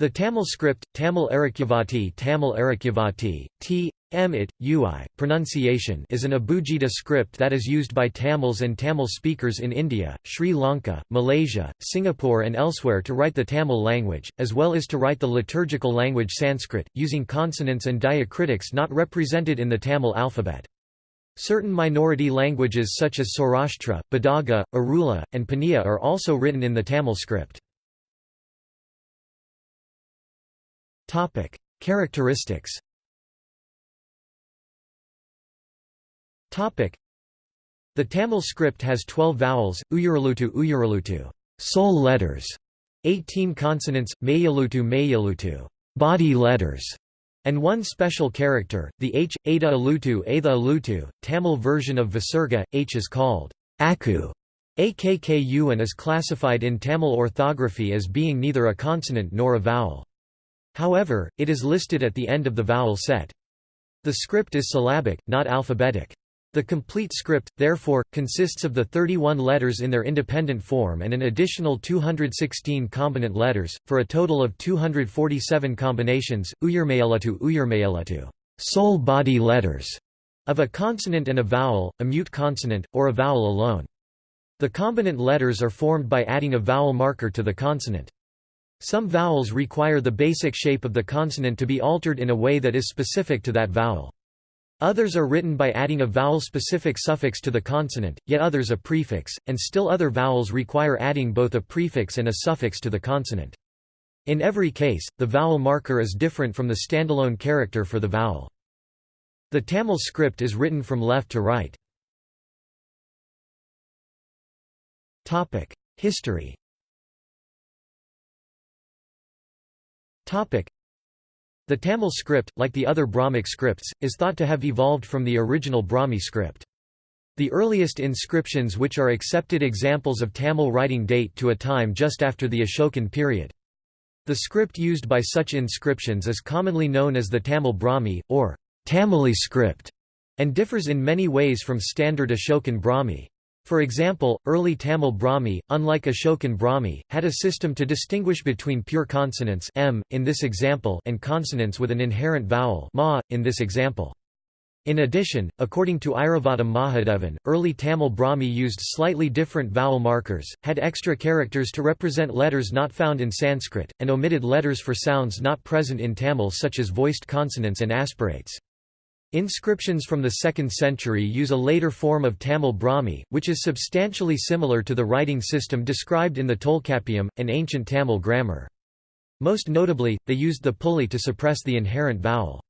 The Tamil script, Tamil Arakyavati Tamil Arakyavati, t. m. it, ui, pronunciation is an Abugida script that is used by Tamils and Tamil speakers in India, Sri Lanka, Malaysia, Singapore and elsewhere to write the Tamil language, as well as to write the liturgical language Sanskrit, using consonants and diacritics not represented in the Tamil alphabet. Certain minority languages such as Saurashtra, Badaga, Irula, and Paniya are also written in the Tamil script. Topic: Characteristics. Topic: The Tamil script has 12 vowels, Uyaralutu Uyaralutu, soul letters, 18 consonants, Mayalutu Mayalutu, body letters, and one special character, the H, Ada Alutu Atha Alutu. Tamil version of Visarga, H is called Akku, AKKU and is classified in Tamil orthography as being neither a consonant nor a vowel. However, it is listed at the end of the vowel set. The script is syllabic, not alphabetic. The complete script, therefore, consists of the 31 letters in their independent form and an additional 216 combinant letters, for a total of 247 combinations, uyurmayalatu uyurmayalatu soul body letters, of a consonant and a vowel, a mute consonant, or a vowel alone. The combinant letters are formed by adding a vowel marker to the consonant. Some vowels require the basic shape of the consonant to be altered in a way that is specific to that vowel. Others are written by adding a vowel-specific suffix to the consonant, yet others a prefix, and still other vowels require adding both a prefix and a suffix to the consonant. In every case, the vowel marker is different from the standalone character for the vowel. The Tamil script is written from left to right. History The Tamil script, like the other Brahmic scripts, is thought to have evolved from the original Brahmi script. The earliest inscriptions which are accepted examples of Tamil writing date to a time just after the Ashokan period. The script used by such inscriptions is commonly known as the Tamil Brahmi, or Tamili script, and differs in many ways from standard Ashokan Brahmi. For example, early Tamil Brahmi, unlike Ashokan Brahmi, had a system to distinguish between pure consonants m, in this example and consonants with an inherent vowel ma, in this example. In addition, according to Iravatham Mahadevan, early Tamil Brahmi used slightly different vowel markers, had extra characters to represent letters not found in Sanskrit, and omitted letters for sounds not present in Tamil such as voiced consonants and aspirates. Inscriptions from the 2nd century use a later form of Tamil Brahmi, which is substantially similar to the writing system described in the Tolkappiyam, an ancient Tamil grammar. Most notably, they used the pulli to suppress the inherent vowel.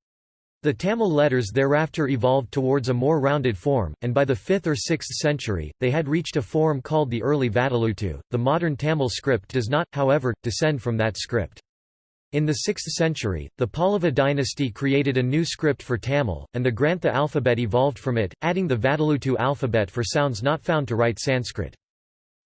The Tamil letters thereafter evolved towards a more rounded form, and by the 5th or 6th century, they had reached a form called the early Vatteluttu. The modern Tamil script does not, however, descend from that script. In the 6th century, the Pallava dynasty created a new script for Tamil, and the Grantha alphabet evolved from it, adding the Vatteluttu alphabet for sounds not found to write Sanskrit.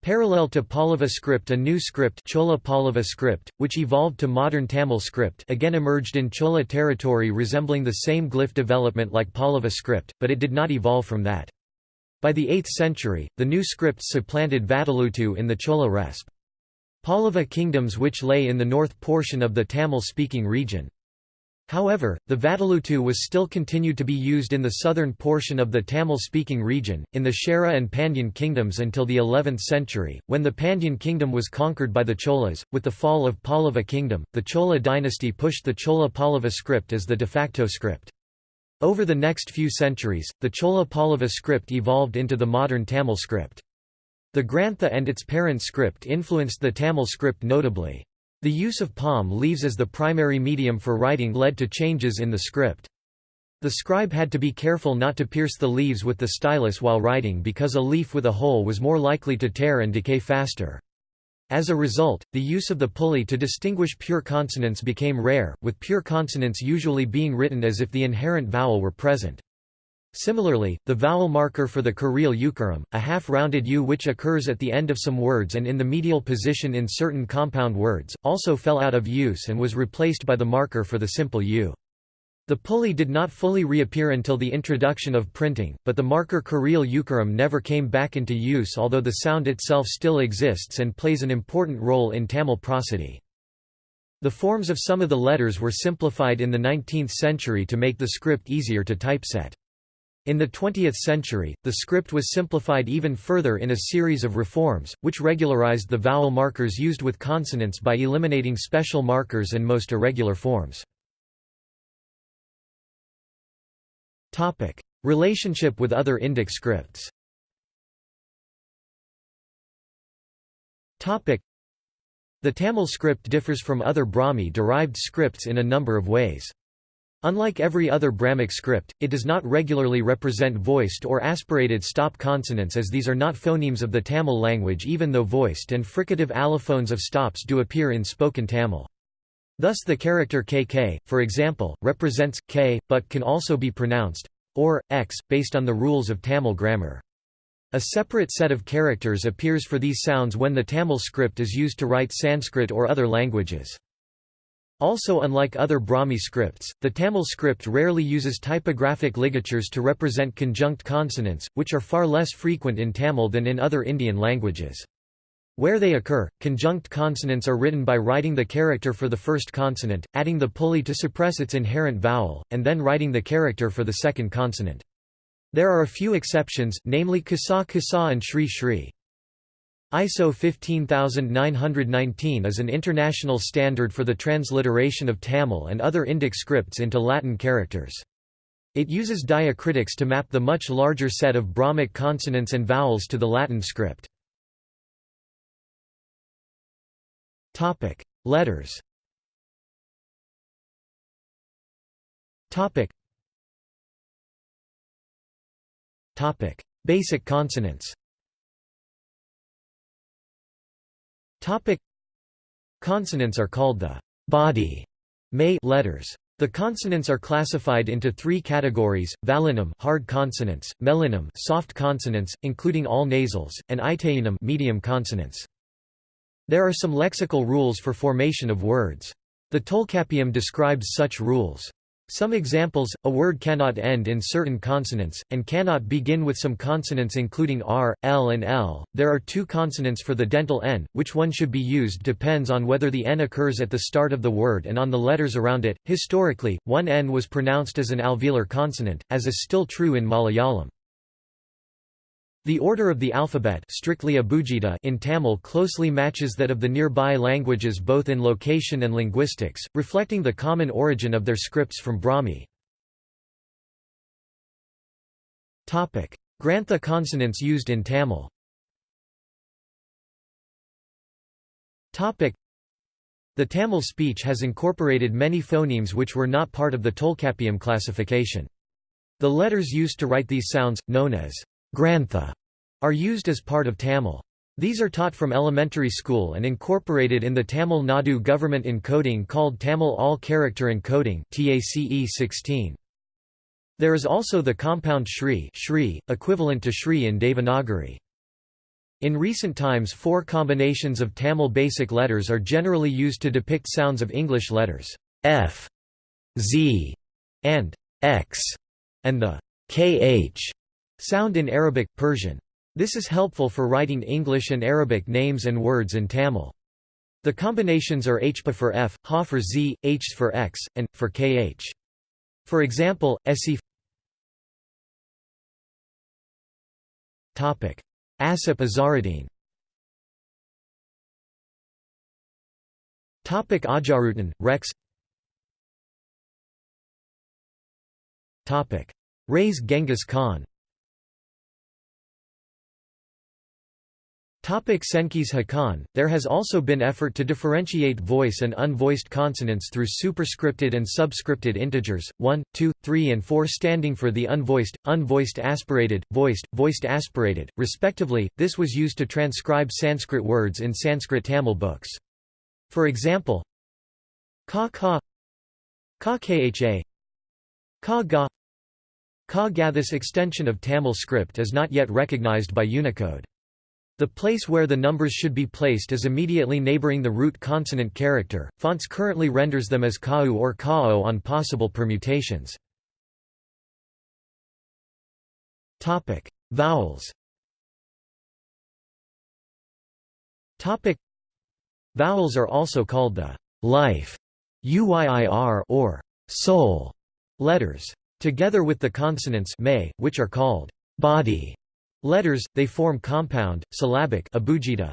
Parallel to Pallava script a new script Chola Pallava script, which evolved to modern Tamil script again emerged in Chola territory resembling the same glyph development like Pallava script, but it did not evolve from that. By the 8th century, the new scripts supplanted Vatteluttu in the Chola resp. Pallava kingdoms which lay in the north portion of the Tamil-speaking region. However, the Vatteluttu was still continued to be used in the southern portion of the Tamil-speaking region, in the Chera and Pandyan kingdoms until the 11th century, when the Pandyan kingdom was conquered by the Cholas. With the fall of Pallava kingdom, the Chola dynasty pushed the Chola Pallava script as the de facto script. Over the next few centuries, the Chola Pallava script evolved into the modern Tamil script. The Grantha and its parent script influenced the Tamil script notably. The use of palm leaves as the primary medium for writing led to changes in the script. The scribe had to be careful not to pierce the leaves with the stylus while writing because a leaf with a hole was more likely to tear and decay faster. As a result, the use of the pulli to distinguish pure consonants became rare, with pure consonants usually being written as if the inherent vowel were present. Similarly, the vowel marker for the Kurial Ukaram, a half-rounded U which occurs at the end of some words and in the medial position in certain compound words, also fell out of use and was replaced by the marker for the simple U. The pulli did not fully reappear until the introduction of printing, but the marker Kurial Ukaram never came back into use although the sound itself still exists and plays an important role in Tamil prosody. The forms of some of the letters were simplified in the 19th century to make the script easier to typeset. In the 20th century, the script was simplified even further in a series of reforms, which regularized the vowel markers used with consonants by eliminating special markers and most irregular forms. Relationship with other Indic scripts the Tamil script differs from other Brahmi-derived scripts in a number of ways. Unlike every other Brahmic script, it does not regularly represent voiced or aspirated stop consonants as these are not phonemes of the Tamil language even though voiced and fricative allophones of stops do appear in spoken Tamil. Thus the character kk, for example, represents k, but can also be pronounced or x, based on the rules of Tamil grammar. A separate set of characters appears for these sounds when the Tamil script is used to write Sanskrit or other languages. Also unlike other Brahmi scripts, the Tamil script rarely uses typographic ligatures to represent conjunct consonants, which are far less frequent in Tamil than in other Indian languages. Where they occur, conjunct consonants are written by writing the character for the first consonant, adding the pulli to suppress its inherent vowel, and then writing the character for the second consonant. There are a few exceptions, namely Kasa Kasa and Shri Shri. ISO 15919 is an international standard for the transliteration of Tamil and other Indic scripts into Latin characters. It uses diacritics to map the much larger set of Brahmic consonants and vowels to the Latin script. Letters Basic consonants. Topic: Consonants are called the body may letters. The consonants are classified into three categories: vallinam hard consonants, mellinam soft consonants, including all nasals, and itainam medium consonants. There are some lexical rules for formation of words. The Tolkappiyam describes such rules. Some examples, a word cannot end in certain consonants, and cannot begin with some consonants including r, l and l. There are two consonants for the dental n, which one should be used depends on whether the n occurs at the start of the word and on the letters around it. Historically, one n was pronounced as an alveolar consonant, as is still true in Malayalam. The order of the alphabet strictly abugida in Tamil closely matches that of the nearby languages both in location and linguistics, reflecting the common origin of their scripts from Brahmi. Grantha consonants used in Tamil The Tamil speech has incorporated many phonemes which were not part of the Tolkappiyam classification. The letters used to write these sounds, known as Grantha are used as part of Tamil. These are taught from elementary school and incorporated in the Tamil Nadu government encoding called Tamil All-Character Encoding TACE 16. There is also the compound Shri, Shri equivalent to Shri in Devanagari. In recent times four combinations of Tamil basic letters are generally used to depict sounds of English letters f, z, and x, and the kh sound in Arabic, Persian. This is helpful for writing English and Arabic names and words in Tamil. The combinations are hpa for f, ha for z, h for x, and, for kh. For example, esif Asif Azaruddin Ajarutan, Rex Topic: Raise Genghis Khan Senkis Hakan, there has also been effort to differentiate voice and unvoiced consonants through superscripted and subscripted integers, 1, 2, 3 and 4 standing for the unvoiced, unvoiced aspirated, voiced, voiced aspirated, respectively. This was used to transcribe Sanskrit words in Sanskrit Tamil books. For example, ka ka ka kha ka ga ka ga This extension of Tamil script is not yet recognized by Unicode. The place where the numbers should be placed is immediately neighboring the root consonant character. Fonts currently renders them as kau or kao on possible permutations. Topic: Vowels. Topic: Vowels are also called the life UYIR or soul letters. Together with the consonants may, which are called body letters, they form compound, syllabic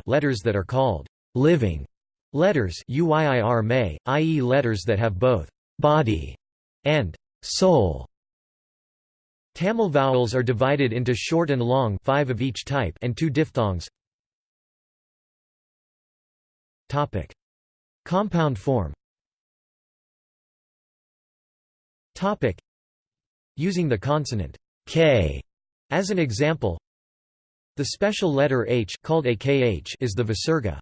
letters that are called living letters i.e. letters that have both body and soul. Tamil vowels are divided into short and long five of each type and two diphthongs. Topic: Compound form. Topic: Using the consonant k as an example, the special letter h called akh is the visarga.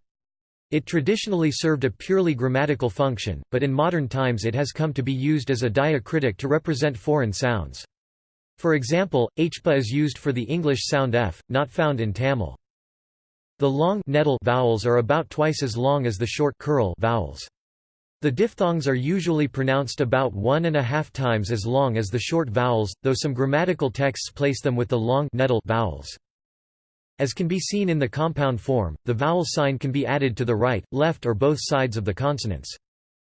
It traditionally served a purely grammatical function, but in modern times it has come to be used as a diacritic to represent foreign sounds. For example, hpa is used for the English sound f, not found in Tamil. The long nedil vowels are about twice as long as the short vowels. The diphthongs are usually pronounced about one and a half times as long as the short vowels, though some grammatical texts place them with the long nedil vowels. As can be seen in the compound form, the vowel sign can be added to the right, left or both sides of the consonants.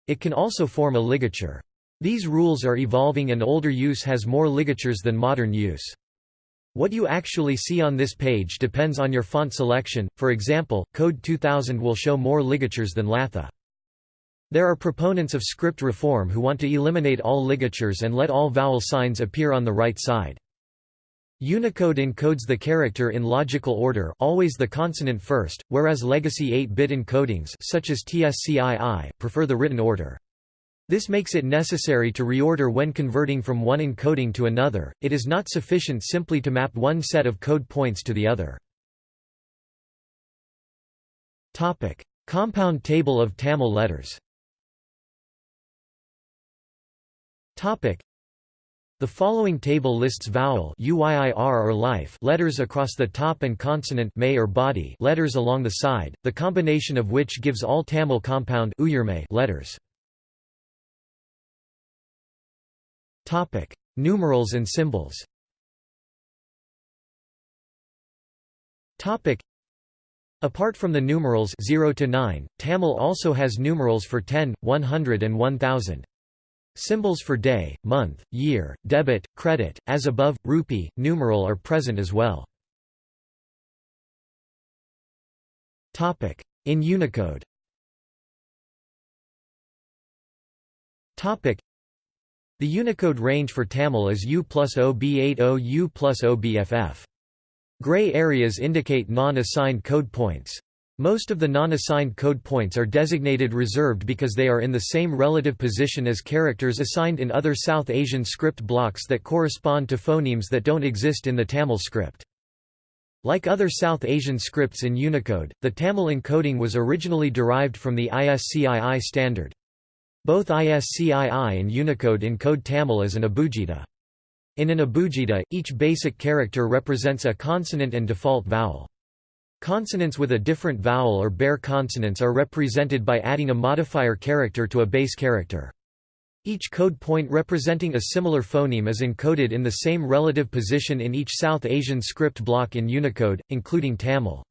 It can also form a ligature. These rules are evolving and older use has more ligatures than modern use. What you actually see on this page depends on your font selection, for example, Code 2000 will show more ligatures than Latha. There are proponents of script reform who want to eliminate all ligatures and let all vowel signs appear on the right side. Unicode encodes the character in logical order always the consonant first, whereas legacy 8-bit encodings such as TSCII prefer the written order. This makes it necessary to reorder when converting from one encoding to another, it is not sufficient simply to map one set of code points to the other. Compound table of Tamil letters the following table lists vowel UYIR or life letters across the top and consonant may or body letters along the side, the combination of which gives all Tamil compound letters. Topic: Numerals and symbols. Topic: Apart from the numerals 0 to 9, Tamil also has numerals for 10, 100 and 1000. Symbols for day, month, year, debit, credit, as above, rupee, numeral are present as well. In Unicode the Unicode range for Tamil is U plus OB80 U plus OBFF. Gray areas indicate non-assigned code points. Most of the non-assigned code points are designated reserved because they are in the same relative position as characters assigned in other South Asian script blocks that correspond to phonemes that don't exist in the Tamil script. Like other South Asian scripts in Unicode, the Tamil encoding was originally derived from the ISCII standard. Both ISCII and Unicode encode Tamil as an abugida. In an abugida, each basic character represents a consonant and default vowel. Consonants with a different vowel or bare consonants are represented by adding a modifier character to a base character. Each code point representing a similar phoneme is encoded in the same relative position in each South Asian script block in Unicode, including Tamil.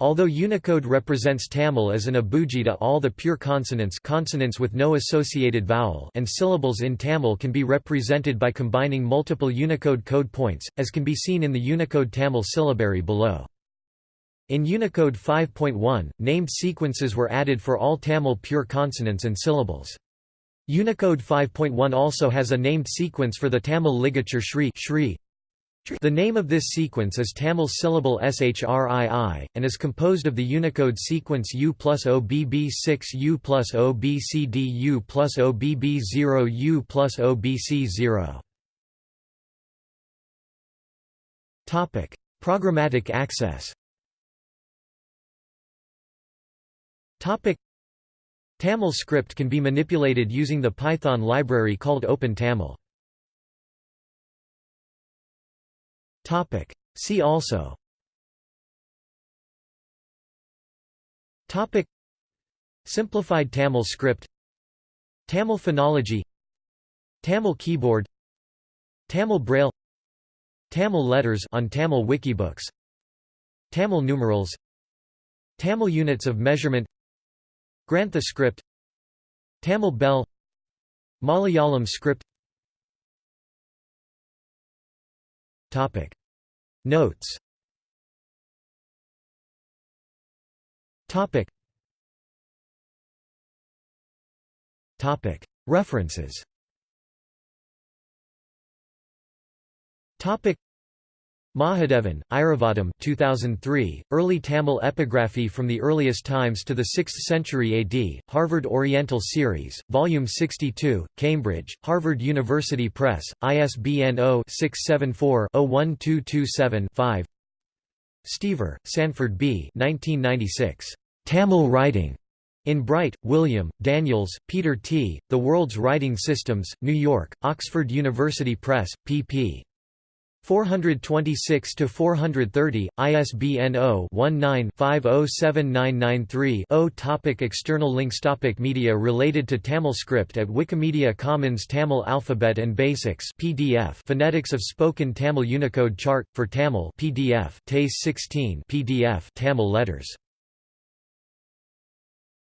Although Unicode represents Tamil as an abugida all the pure consonants consonants with no associated vowel and syllables in Tamil can be represented by combining multiple Unicode code points, as can be seen in the Unicode Tamil syllabary below. In Unicode 5.1, named sequences were added for all Tamil pure consonants and syllables. Unicode 5.1 also has a named sequence for the Tamil ligature Shri, Shri the name of this sequence is Tamil syllable SHRII, and is composed of the Unicode sequence U plus OBB6 U plus OBCD U plus OBB0 U plus OBC0. Programmatic access Tamil script can be manipulated using the Python library called OpenTamil. Topic. See also. Topic. Simplified Tamil script. Tamil phonology. Tamil keyboard. Tamil braille. Tamil letters on Tamil wikibooks. Tamil numerals. Tamil units of measurement Grantha script. Tamil Bell. Malayalam script. Topic. Notes. Topic. Topic. References. Topic Mahadevan, Iravatham 2003, Early Tamil Epigraphy from the Earliest Times to the 6th Century AD, Harvard Oriental Series, Volume 62, Cambridge, Harvard University Press, ISBN 0-674-01227-5 Steever, Sanford B. 1996. Tamil Writing. In Bright, William, Daniels, Peter T., The World's Writing Systems, New York, Oxford University Press, pp. 426 to 430 ISBN 0-19-507993-0 Topic External links Topic Media related to Tamil script at Wikimedia Commons Tamil Alphabet and Basics PDF Phonetics of Spoken Tamil Unicode Chart for Tamil PDF TACE 16 PDF Tamil letters